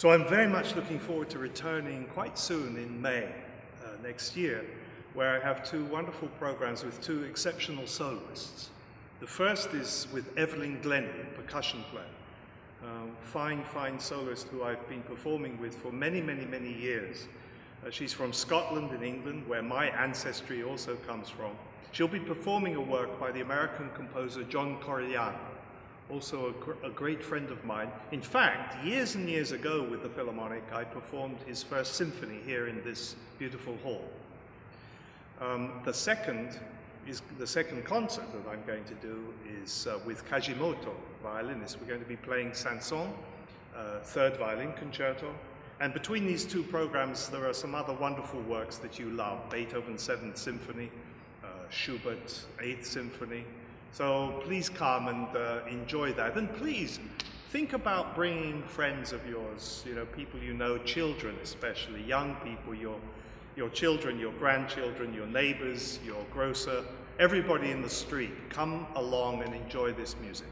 So I'm very much looking forward to returning quite soon in May uh, next year, where I have two wonderful programs with two exceptional soloists. The first is with Evelyn Glennie, percussion player, um, fine, fine soloist who I've been performing with for many, many, many years. Uh, she's from Scotland in England, where my ancestry also comes from. She'll be performing a work by the American composer John Corigliano, also a, gr a, great friend of mine. In fact, years and years ago with the Philharmonic, I performed his first symphony here in this beautiful hall. Um, the second is the second concert that I'm going to do is uh, with Kajimoto, violinist. We're going to be playing Saint-Saëns, uh, third violin concerto. And between these two programs, there are some other wonderful works that you love. Beethoven's Seventh Symphony, uh, Schubert's Eighth Symphony, so please come and uh, enjoy that. And please think about bringing friends of yours, you know, people you know, children especially, young people, your, your children, your grandchildren, your neighbors, your grocer, everybody in the street. Come along and enjoy this music.